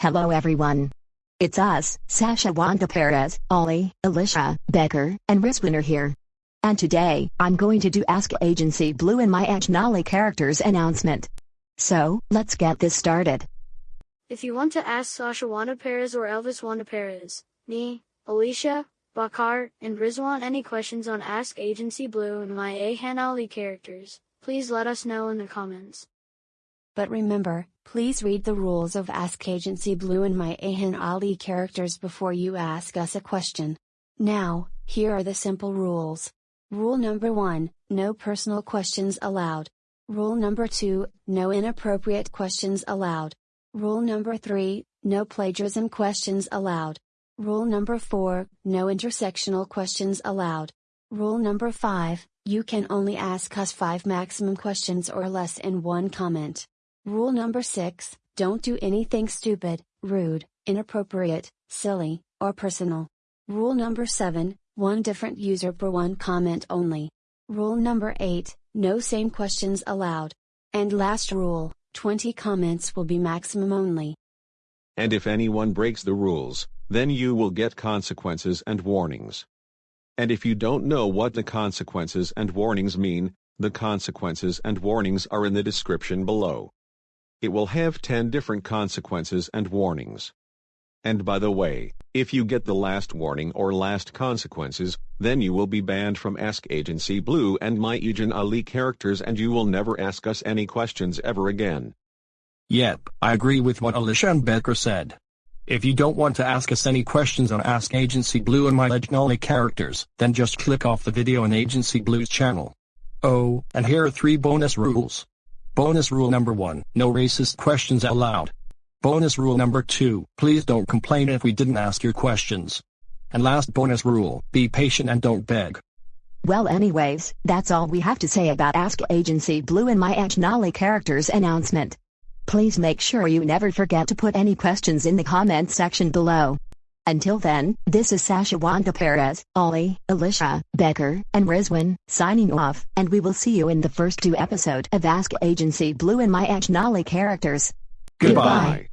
Hello everyone. It's us, Sasha Wanda Perez, Ollie, Alicia, Becker, and Rizwan here. And today, I'm going to do Ask Agency Blue and Maya Ajnali characters announcement. So, let's get this started. If you want to ask Sasha Wanda Perez or Elvis Wanda Perez, me, Alicia, Bakar, and Rizwan any questions on Ask Agency Blue and my Ahan Ali characters, please let us know in the comments. But remember, please read the rules of Ask Agency Blue and my Ahan Ali characters before you ask us a question. Now, here are the simple rules. Rule number 1 No personal questions allowed. Rule number 2 No inappropriate questions allowed. Rule number 3 No plagiarism questions allowed. Rule number 4 No intersectional questions allowed. Rule number 5 You can only ask us 5 maximum questions or less in one comment. Rule number 6 Don't do anything stupid, rude, inappropriate, silly, or personal. Rule number 7 One different user per one comment only. Rule number 8 No same questions allowed. And last rule 20 comments will be maximum only. And if anyone breaks the rules, then you will get consequences and warnings. And if you don't know what the consequences and warnings mean, the consequences and warnings are in the description below. It will have 10 different consequences and warnings. And by the way, if you get the last warning or last consequences, then you will be banned from Ask Agency Blue and my Ejan Ali characters and you will never ask us any questions ever again. Yep, I agree with what Alicia and Becker said. If you don't want to ask us any questions on Ask Agency Blue and my Legendary characters, then just click off the video on Agency Blue's channel. Oh, and here are three bonus rules. Bonus rule number 1, no racist questions allowed. Bonus rule number 2, please don't complain if we didn't ask your questions. And last bonus rule, be patient and don't beg. Well anyways, that's all we have to say about Ask Agency Blue and my Ajnali characters announcement. Please make sure you never forget to put any questions in the comment section below. Until then, this is Sasha Wanda Perez, Ollie, Alicia, Becker, and Rizwan, signing off, and we will see you in the first two episode of Ask Agency Blue and my Ajnali characters. Goodbye.